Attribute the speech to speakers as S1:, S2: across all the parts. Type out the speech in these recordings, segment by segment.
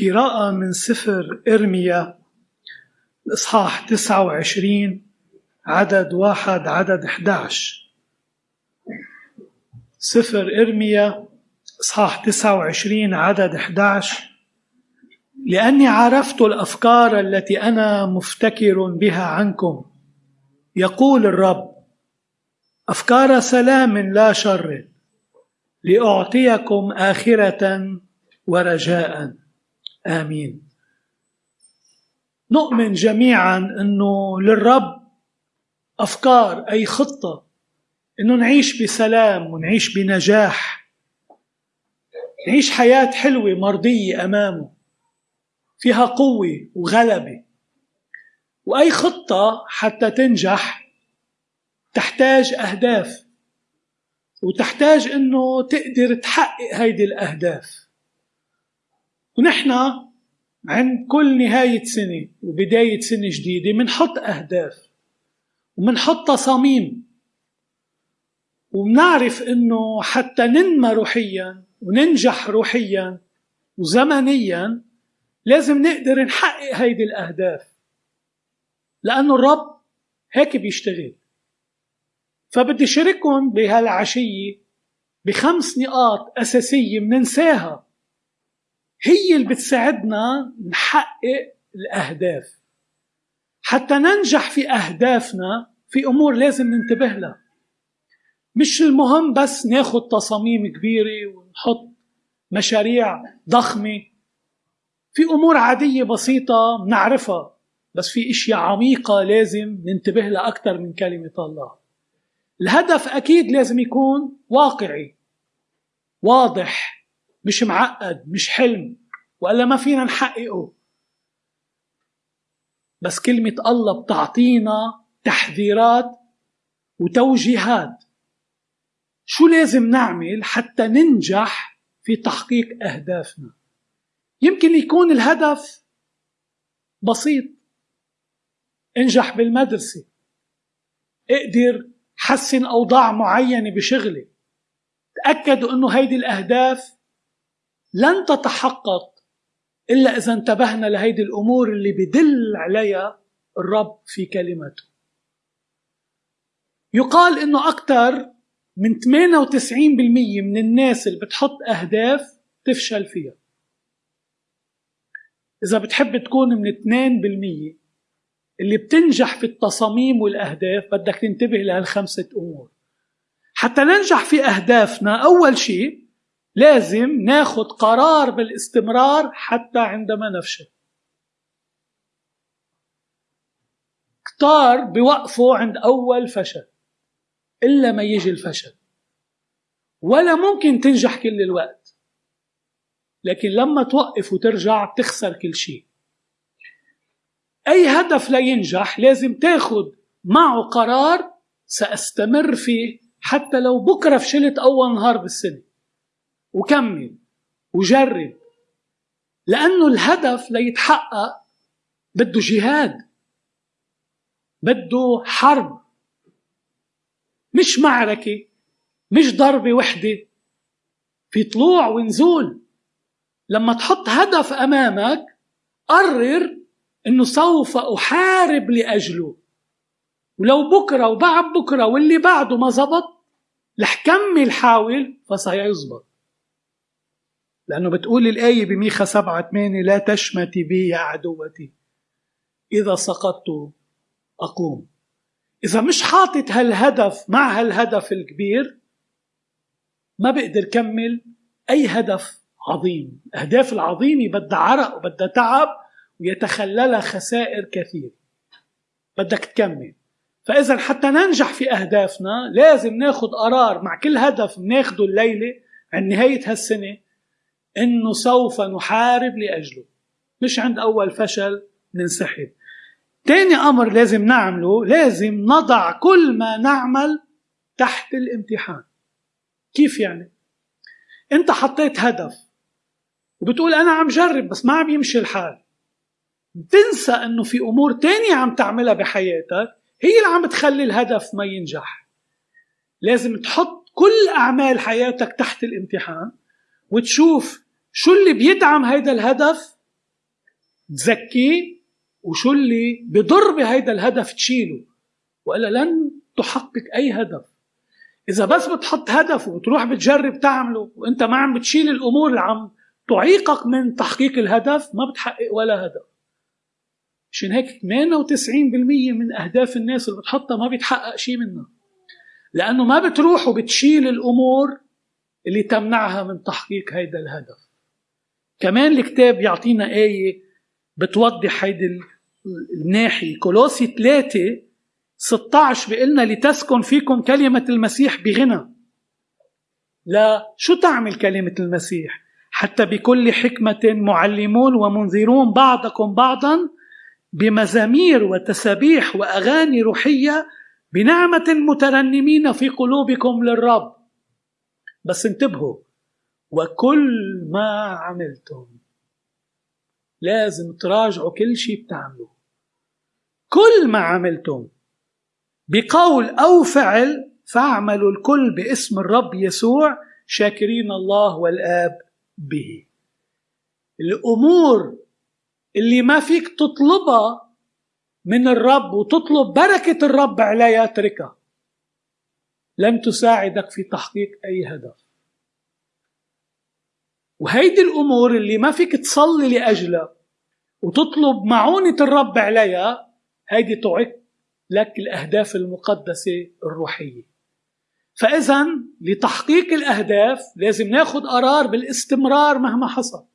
S1: قراءة من سفر إرميا الإصحاح 29 عدد واحد عدد 11 سفر إرميا إصحاح 29 عدد 11 لأني عرفت الأفكار التي أنا مفتكر بها عنكم. يقول الرب أفكار سلام لا شر لأعطيكم آخرة ورجاء. آمين. نؤمن جميعا أنه للرب أفكار أي خطة أنه نعيش بسلام ونعيش بنجاح. نعيش حياة حلوة مرضية أمامه فيها قوة وغلبة. وأي خطة حتى تنجح تحتاج أهداف وتحتاج أنه تقدر تحقق هيدي الأهداف. ونحن عند كل نهاية سنة وبداية سنة جديدة منحط أهداف ومنحط تصاميم. ومنعرف إنه حتى ننمى روحيا وننجح روحيا وزمنيا لازم نقدر نحقق هيدي الأهداف. لأنه الرب هيك بيشتغل. فبدي شارككم بهالعشية بخمس نقاط أساسية مننساها. هي اللي بتساعدنا نحقق الأهداف. حتى ننجح في أهدافنا في أمور لازم ننتبه لها. مش المهم بس ناخد تصاميم كبيرة ونحط مشاريع ضخمة. في أمور عادية بسيطة بنعرفها بس في أشياء عميقة لازم ننتبه لها أكثر من كلمة الله. الهدف أكيد لازم يكون واقعي واضح مش معقد مش حلم. والا ما فينا نحققه. بس كلمة الله بتعطينا تحذيرات وتوجيهات. شو لازم نعمل حتى ننجح في تحقيق أهدافنا؟ يمكن يكون الهدف بسيط. انجح بالمدرسة. أقدر حسن أوضاع معينة بشغلي. تاكدوا إنه هيدي الأهداف لن تتحقق إلا إذا انتبهنا لهيدي الأمور اللي بدل عليها الرب في كلمته. يقال إنه أكثر من 98% من الناس اللي بتحط أهداف تفشل فيها. إذا بتحب تكون من 2% اللي بتنجح في التصاميم والأهداف بدك تنتبه لهالخمسة أمور. حتى ننجح في أهدافنا أول شيء لازم ناخذ قرار بالاستمرار حتى عندما نفشل. كتار بوقفوا عند أول فشل إلا ما يجي الفشل. ولا ممكن تنجح كل الوقت لكن لما توقف وترجع بتخسر كل شيء. أي هدف لا ينجح لازم تاخد معه قرار سأستمر فيه حتى لو بكرة فشلت أول نهار بالسنة. وكمل وجرب لأنه الهدف ليتحقق بده جهاد بده حرب مش معركة مش ضربة وحدة في طلوع ونزول. لما تحط هدف أمامك قرر أنه سوف أحارب لأجله. ولو بكرة وبعد بكرة واللي بعده ما زبط رح كمل حاول فسيزبط. لأنه بتقول الآية بميخا سبعة ثمانية لا تشمتي بي يا عدوتي. إذا سقطت أقوم. إذا مش حاطط هالهدف مع هالهدف الكبير ما بقدر كمل أي هدف عظيم. الأهداف العظيمة بدها عرق وبدها تعب ويتخللها خسائر كثير. بدك تكمل. فإذا حتى ننجح في أهدافنا لازم ناخد قرار مع كل هدف بناخده الليلة عند نهاية هالسنة إنه سوف نحارب لأجله. مش عند أول فشل ننسحب. تاني أمر لازم نعمله لازم نضع كل ما نعمل تحت الامتحان. كيف يعني؟ أنت حطيت هدف وبتقول أنا عم جرب بس ما عم يمشي الحال. بتنسى أنه في أمور تانية عم تعملها بحياتك هي اللي عم تخلي الهدف ما ينجح. لازم تحط كل أعمال حياتك تحت الامتحان. وتشوف شو اللي بيدعم هيدا الهدف تزكيه وشو اللي بضر بهيدا الهدف تشيله. وإلا لن تحقق أي هدف. إذا بس بتحط هدف وبتروح بتجرب تعمله وإنت ما عم بتشيل الأمور اللي عم تعيقك من تحقيق الهدف ما بتحقق ولا هدف. عشان هيك 98% من أهداف الناس اللي بتحطها ما بيتحقق شيء منها. لأنه ما بتروح وبتشيل الأمور اللي تمنعها من تحقيق هيدا الهدف. كمان الكتاب يعطينا آية بتوضح هيدي الناحية. كولوسي 3 16 بيقلنا لتسكن فيكم كلمة المسيح بغنى. لا شو تعمل كلمة المسيح؟ حتى بكل حكمة معلمون ومنذرون بعضكم بعضا بمزامير وتسابيح وأغاني روحية بنعمة مترنمين في قلوبكم للرب. بس انتبهوا. وكل ما عملتم لازم تراجعوا كل شيء بتعملوه. كل ما عملتم بقول أو فعل فاعملوا الكل باسم الرب يسوع شاكرين الله والآب به. الأمور اللي ما فيك تطلبها من الرب وتطلب بركة الرب عليها اتركها. لن تساعدك في تحقيق أي هدف. وهيدي الأمور اللي ما فيك تصلي لأجلها وتطلب معونة الرب عليها هيدي تعق لك الأهداف المقدسة الروحية. فإذا لتحقيق الأهداف لازم ناخذ قرار بالاستمرار مهما حصل.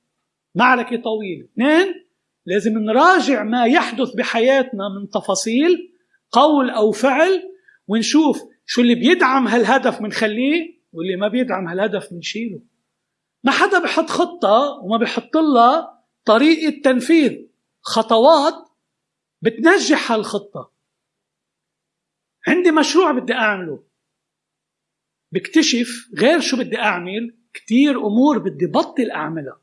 S1: معركة طويلة. اثنين لازم نراجع ما يحدث بحياتنا من تفاصيل قول أو فعل ونشوف شو اللي بيدعم هالهدف منخليه واللي ما بيدعم هالهدف منشيله ما حدا بحط خطة وما بحط لها طريقة تنفيذ. خطوات بتنجح هالخطة. عندي مشروع بدي أعمله. بكتشف غير شو بدي أعمل كتير أمور بدي بطل أعملها.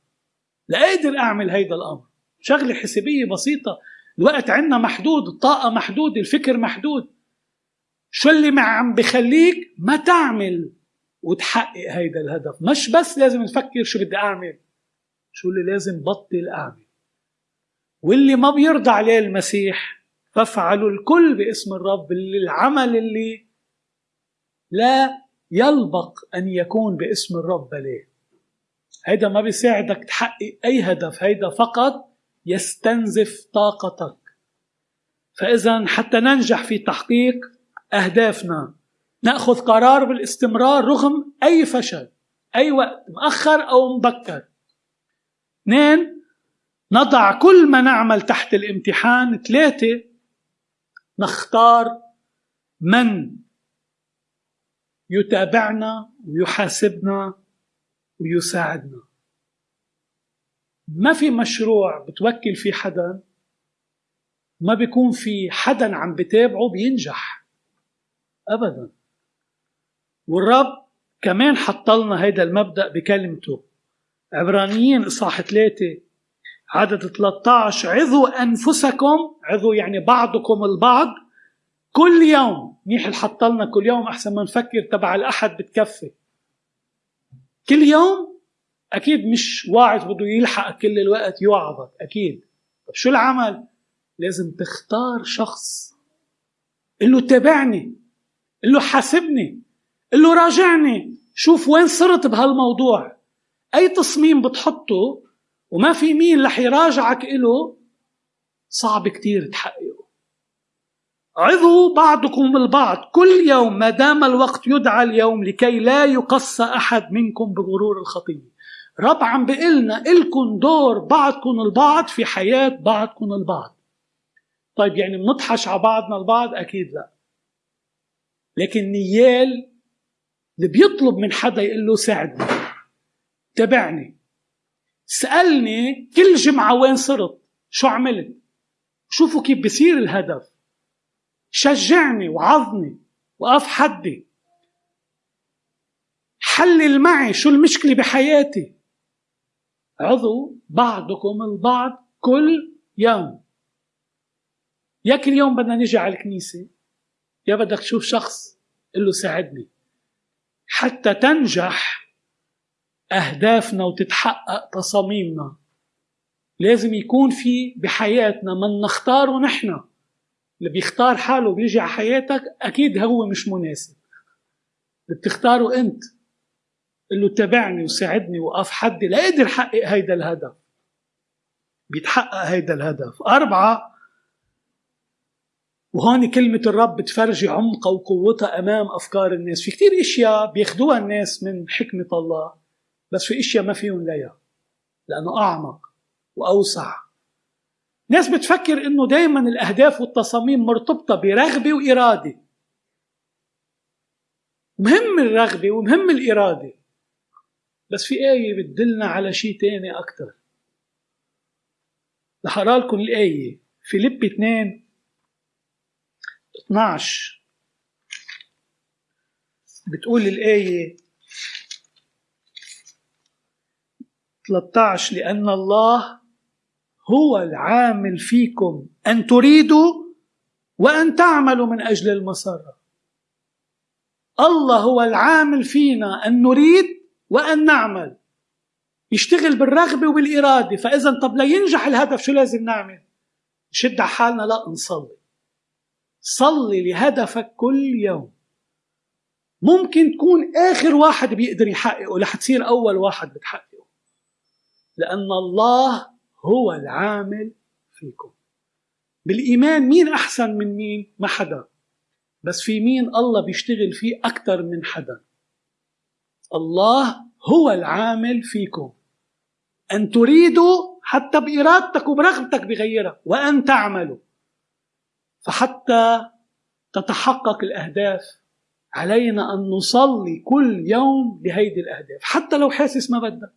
S1: لأقدر أعمل هيدا الأمر. شغلة حسابية بسيطة. الوقت عندنا محدود الطاقة محدود الفكر محدود. شو اللي ما عم بخليك ما تعمل وتحقق هيدا الهدف. مش بس لازم نفكر شو بدي أعمل شو اللي لازم بطل أعمل. واللي ما بيرضى عليه المسيح فافعلوا الكل باسم الرب العمل اللي لا يلبق أن يكون باسم الرب ليه هيدا ما بيساعدك تحقق أي هدف هيدا فقط يستنزف طاقتك. فإذا حتى ننجح في تحقيق أهدافنا. نأخذ قرار بالاستمرار رغم أي فشل أي وقت مؤخر أو مبكر. اثنين نضع كل ما نعمل تحت الامتحان. ثلاثة نختار من يتابعنا ويحاسبنا ويساعدنا. ما في مشروع بتوكل فيه حدا ما بيكون في حدا عم بتابعه بينجح. ابدا. والرب كمان حط لنا هيدا المبدأ بكلمته. عبرانيين إصحاح ثلاثة عدد 13 عظوا أنفسكم عظوا يعني بعضكم البعض كل يوم. منيح حط لنا كل يوم أحسن ما نفكر تبع الأحد بتكفي. كل يوم؟ أكيد مش واعظ بده يلحق كل الوقت يوعظك. أكيد. طب شو العمل؟ لازم تختار شخص. قل له تابعني. قل له حاسبني. قل له راجعني. شوف وين صرت بهالموضوع. أي تصميم بتحطه وما في مين رح يراجعك له صعب كتير تحققه. عظوا بعضكم البعض كل يوم ما دام الوقت يدعى اليوم لكي لا يقص أحد منكم بغرور الخطيه رب عم بيقلنا إلكن دور بعضكم البعض في حياة بعضكم البعض. طيب يعني بنطحش على بعضنا البعض؟ أكيد لا. لكن نيال اللي بيطلب من حدا يقول له ساعدني تابعني. سألني كل جمعة وين صرت شو عملت؟ شوفوا كيف بصير الهدف. شجعني وعظني وقف حدي. حلل معي شو المشكلة بحياتي. عضو بعضكم البعض كل يوم. يا كل يوم بدنا نجي على الكنيسة. يا بدك تشوف شخص قل له ساعدني. حتى تنجح أهدافنا وتتحقق تصاميمنا. لازم يكون في بحياتنا من نختاره نحن. اللي بيختار حاله بيجي على حياتك أكيد هو مش مناسب. اللي بتختاره أنت. قل له تابعني وساعدني وقف حدي. لاقدر حقق هيدا الهدف. بيتحقق هيدا الهدف. أربعة وهون كلمة الرب بتفرجي عمقها وقوتها أمام أفكار الناس. في كتير إشياء بياخدوها الناس من حكمة الله بس في إشياء ما فيهم ليها لأنه أعمق وأوسع. ناس بتفكر إنه دايما الأهداف والتصاميم مرتبطة برغبة وإرادة. مهم الرغبة ومهم الإرادة بس في آية بتدلنا على شيء تاني أكتر. رح أقرأ لكم الآية فيليب 2 12 بتقول الآية 13 لأن الله هو العامل فيكم. أن تريدوا وأن تعملوا من أجل المسرة. الله هو العامل فينا أن نريد وأن نعمل. يشتغل بالرغبة وبالإرادة فإذا طب لينجح الهدف شو لازم نعمل؟ نشد على حالنا لا نصلي. صلي لهدفك كل يوم. ممكن تكون آخر واحد بيقدر يحققه رح تصير أول واحد بتحققه. لأن الله هو العامل فيكم. بالإيمان مين أحسن من مين؟ ما حدا. بس في مين الله بيشتغل فيه أكثر من حدا. الله هو العامل فيكم. أن تريدوا حتى بإرادتك وبرغبتك بغيرها وأن تعملوا فحتى تتحقق الأهداف علينا أن نصلي كل يوم لهيدي الأهداف. حتى لو حاسس ما بدك.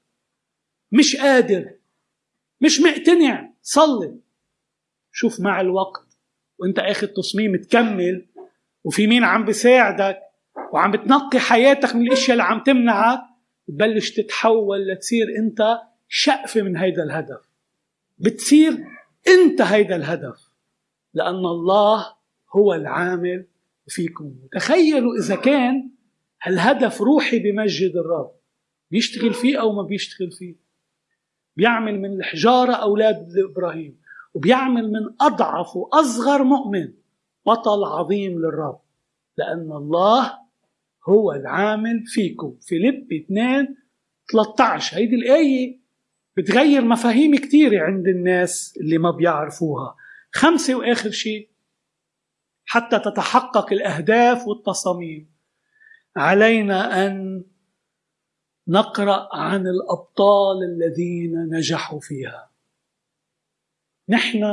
S1: مش قادر. مش مقتنع. صلي. شوف مع الوقت. وانت اخذ تصميم تكمل. وفي مين عم بيساعدك. وعم بتنقي حياتك من الأشياء اللي عم تمنعك. تبلش تتحول لتصير انت شقفة من هيدا الهدف. بتصير انت هيدا الهدف. لأن الله هو العامل فيكم. تخيلوا إذا كان هالهدف روحي بمجد الرب. بيشتغل فيه أو ما بيشتغل فيه؟ بيعمل من الحجارة أولاد إبراهيم وبيعمل من أضعف وأصغر مؤمن بطل عظيم للرب. لأن الله هو العامل فيكم. فيليب 2 13 هيدي الآية بتغير مفاهيم كثيرة عند الناس اللي ما بيعرفوها. خمسة وآخر شيء حتى تتحقق الأهداف والتصاميم. علينا أن نقرأ عن الأبطال الذين نجحوا فيها. نحن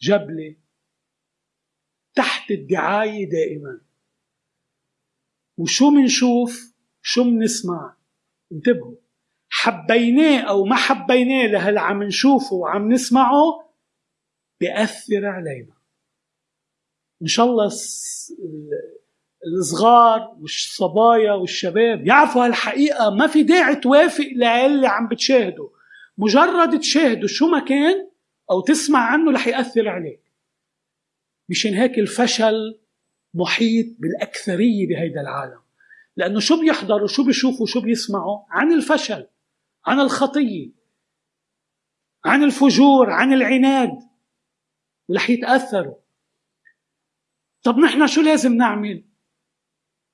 S1: جبلة تحت الدعاية دائما. وشو منشوف؟ شو منسمع؟ انتبهوا. حبيناه أو ما حبيناه لهلا عم نشوفه وعم نسمعه بيأثر علينا. إن شاء الله الصغار والصبايا والشباب يعرفوا هالحقيقة ما في داعي توافق للي عم بتشاهده. مجرد تشاهده شو ما كان أو تسمع عنه رح يأثر عليك. مشان هيك الفشل محيط بالأكثرية بهيدا العالم. لأنه شو بيحضروا شو بيشوفوا شو بيسمعوا عن الفشل عن الخطية عن الفجور عن العناد. ورح يتأثروا. طب نحن شو لازم نعمل؟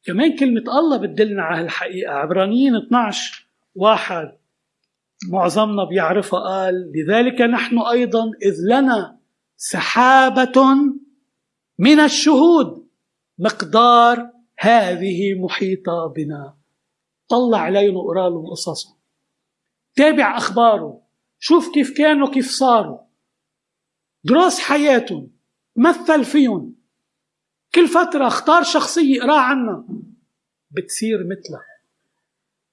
S1: كمان كلمة الله بتدلنا على هالحقيقة عبرانيين 12 واحد معظمنا بيعرفها قال لذلك نحن أيضا إذ لنا سحابة من الشهود. مقدار هذه محيطة بنا. طلع عليهم وقرأ لهم قصصهم. تابع أخباره. شوف كيف كانوا كيف صاروا. دراس حياتهم مثل فيهم. كل فترة اختار شخصية اقرا عنها. بتصير مثلها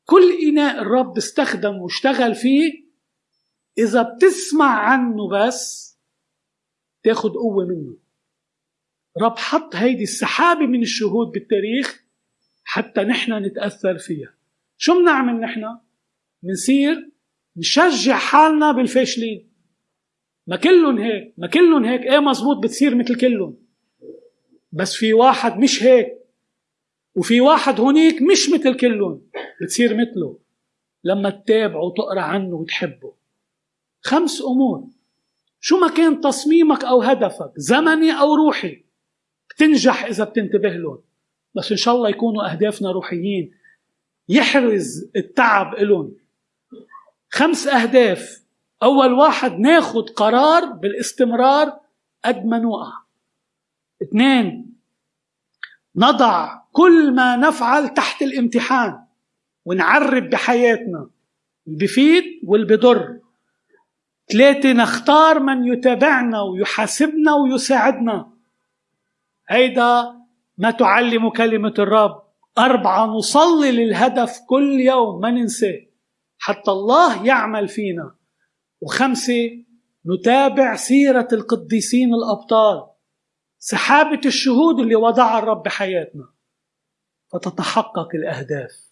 S1: كل إناء الرب استخدم واشتغل فيه إذا بتسمع عنه بس تاخد قوة منه. رب حط هيدي السحابة من الشهود بالتاريخ حتى نحن نتأثر فيها. شو بنعمل نحن؟ بنصير نشجع حالنا بالفاشلين. ما كلهم هيك ما كلهم هيك. إيه مزبوط بتصير مثل كلهم بس في واحد مش هيك. وفي واحد هونيك مش مثل كلهم بتصير مثله. لما تتابعه وتقرأ عنه وتحبه. خمس أمور. شو ما كان تصميمك أو هدفك زمني أو روحي بتنجح إذا بتنتبه لهم. بس إن شاء الله يكونوا أهدافنا روحيين. يحرز التعب إلهم. خمس أهداف. أول واحد ناخد قرار بالاستمرار قد ما نوقع اثنين نضع كل ما نفعل تحت الامتحان ونعرب بحياتنا اللي بفيد واللي بضر ثلاثة نختار من يتابعنا ويحاسبنا ويساعدنا. هيدا ما تعلم كلمة الرب. أربعة نصلي للهدف كل يوم ما ننساه. حتى الله يعمل فينا. وخمسة نتابع سيرة القديسين الأبطال سحابة الشهود اللي وضعها الرب بحياتنا. فتتحقق الأهداف.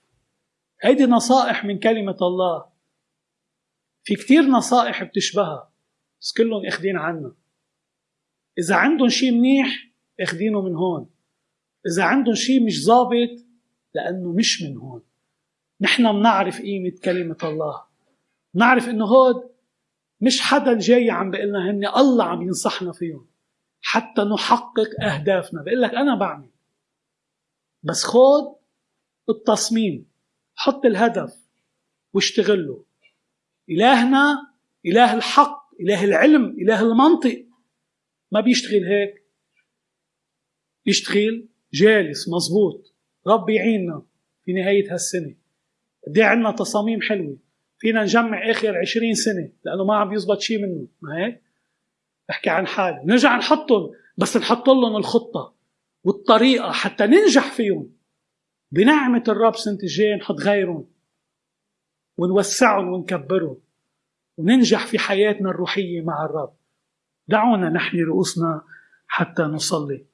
S1: هيدي نصائح من كلمة الله. في كتير نصائح بتشبهها. بس كلهم اخدين عنا. إذا عندهم شيء منيح اخدينه من هون. إذا عندهم شيء مش ظابط لأنه مش من هون. نحن بنعرف قيمة كلمة الله. نعرف إنه هود مش حدا جاي عم بيقول لنا هن الله عم ينصحنا فيهم. حتى نحقق أهدافنا. بقول لك أنا بعمل. بس خود التصميم. حط الهدف واشتغل له إلهنا إله الحق إله العلم إله المنطق. ما بيشتغل هيك. بيشتغل جالس مزبوط. رب يعيننا في نهاية هالسنة. قد عندنا تصاميم حلوة. فينا نجمع آخر عشرين سنة لأنه ما عم يزبط شيء منه ما هيك؟ بحكي عن حالي. نرجع نحطهم بس نحط لهم الخطة والطريقة حتى ننجح فيهم. بنعمة الرب سنة الجاية نحط غيرهم ونوسعهم ونكبرهم وننجح في حياتنا الروحية مع الرب. دعونا نحني رؤوسنا حتى نصلي.